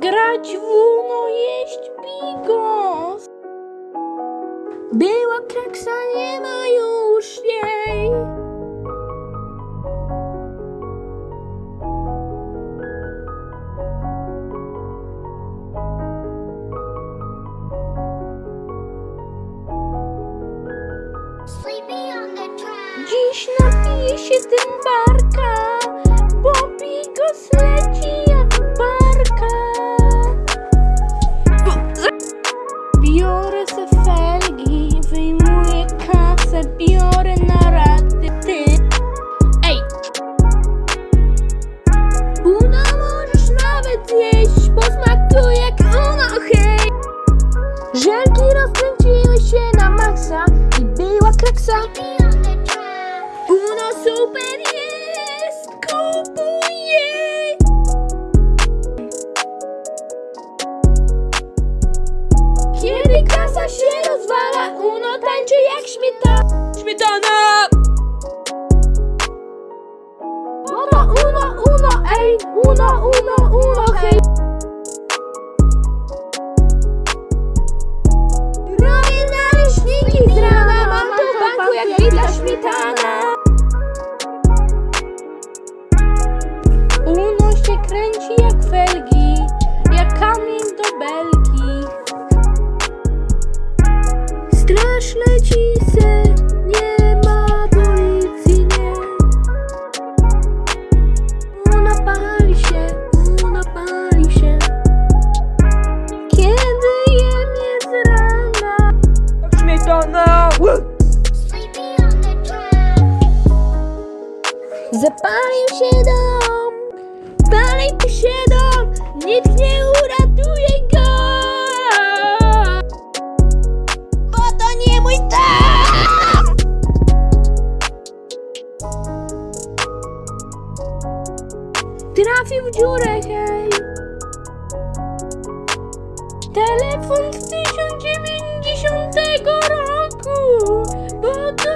Grać w Uno, jeść bigos. Była kraksa, nie ma już jej. Dziś napiję się tym barka, bo bigos leci Żelki rozkręciły się na maksa i była kraksa. Uno super jest, kupuję! Kiedy kasa się rozwala, Uno tańczy jak śmietana. Śmietana! Uno, uno, uno, ej! Uno, uno, uno, jak widla śmietana. Zapalił się dom, palił się dom, nikt nie uratuje go. Bo to nie mój dom! Trafił w dziurę, hej. Telefon z 1090 roku, bo to